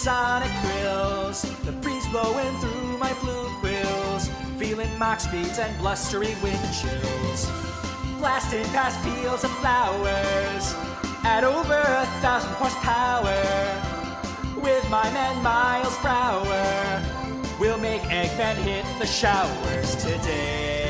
sonic grills. The breeze blowing through my blue quills. Feeling Mach speeds and blustery wind chills. Blasting past fields of flowers at over a thousand horsepower. With my man Miles Prower, we'll make Eggman hit the showers today.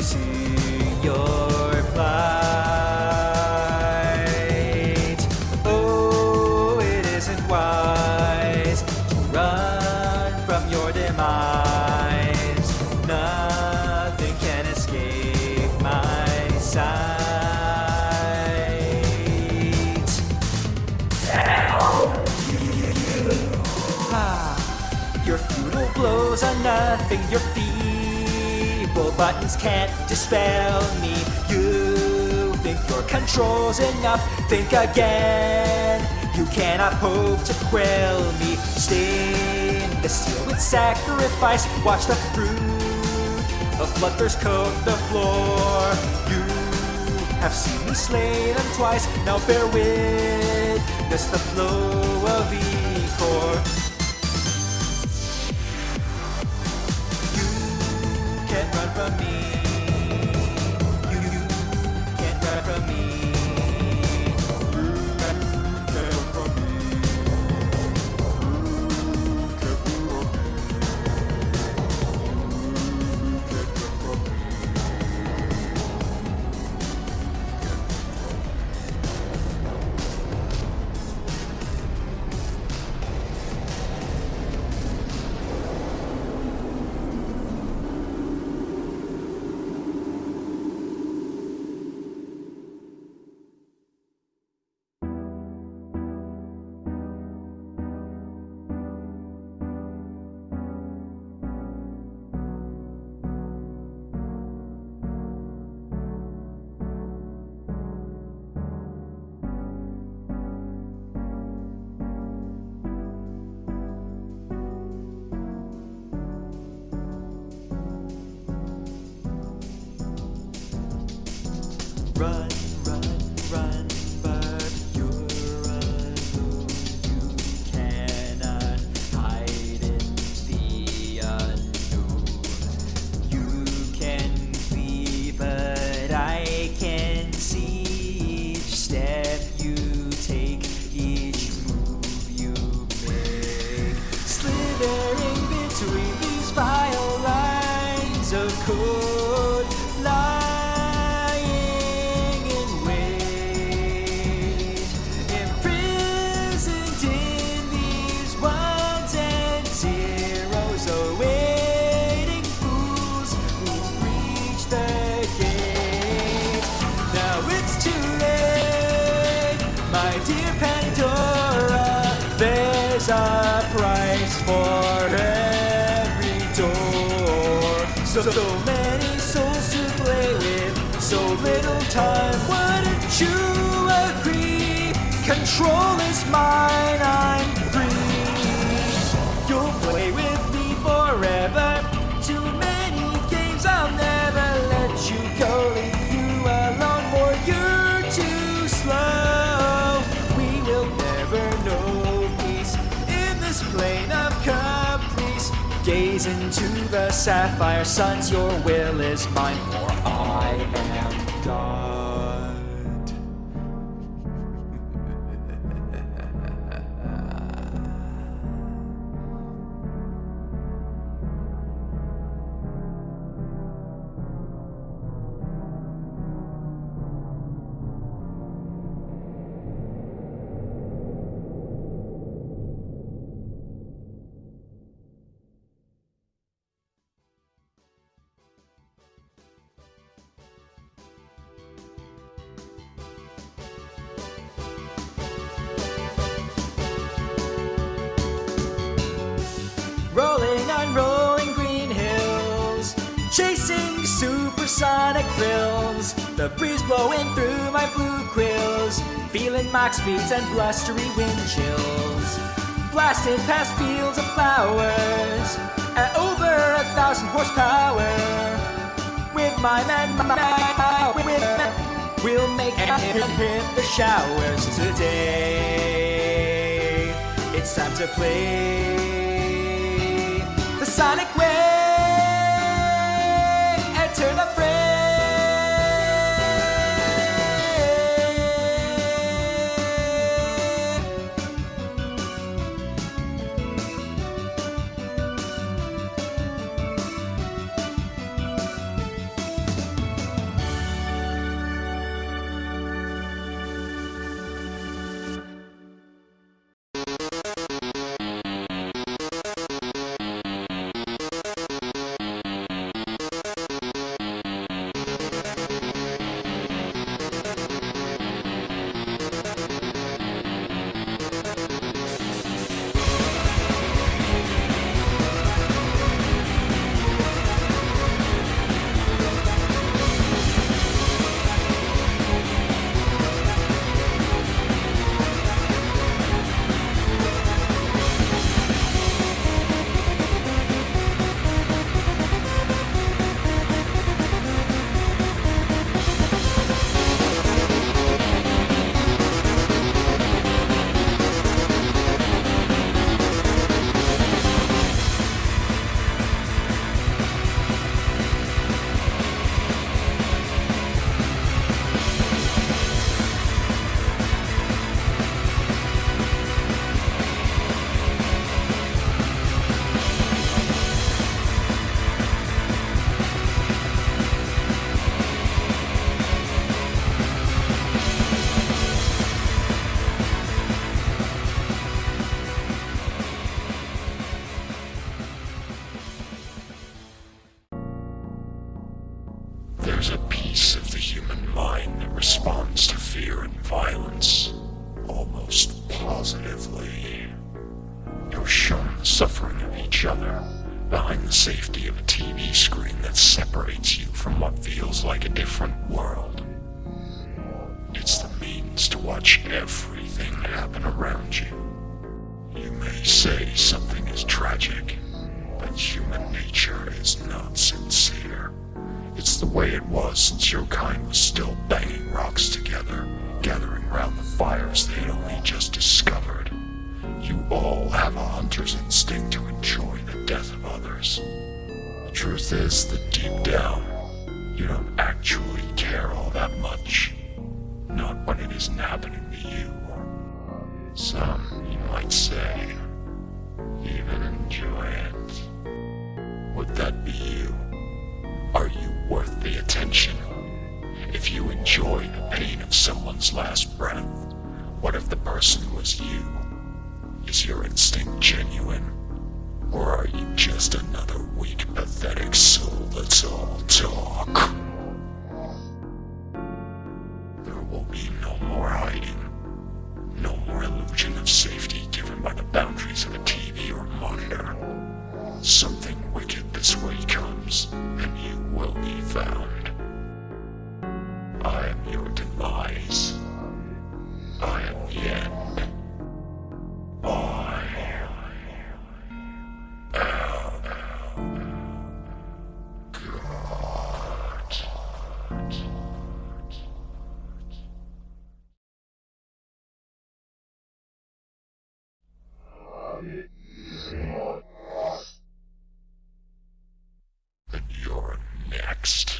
See your place. Buttons can't dispel me. You think your control's enough? Think again. You cannot hope to quell me. Stain the steel with sacrifice. Watch the fruit of bloodthirst coat the floor. You have seen me slay them twice. Now bear witness the flow of Ecor. You Run, my dear Pandora. There's a price for every door. So, so many souls to play with, so little time. Wouldn't you agree? Control is mine, I'm the sapphire suns. Your will is mine, for I am God. Chasing supersonic thrills. The breeze blowing through my blue quills, feeling Mach speeds and blustery wind chills. Blasting past fields of flowers at over a thousand horsepower. With my men, my man, with men, we'll make it hit the showers today. It's time to play the sonic way. Violence almost positively. You're shown the suffering of each other behind the safety of a TV screen that separates you from what feels like a different world. It's the means to watch everything happen around you. You may say something is tragic, but human nature is not sincere. It's the way it was since your kind was still banging truth is that deep down, you don't actually care all that much. Not when it isn't happening to you. Some, you might say, even enjoy it. Would that be you? Are you worth the attention? If you enjoy the pain of someone's last breath, what if the person was you? Is your instinct genuine? Or are you just another weak, pathetic soul that's all talk? There will be no more hiding. No more illusion of safety given by the boundaries of a TV or monitor. Something wicked this way comes, and you will be found. I am your demise. I am the end. next.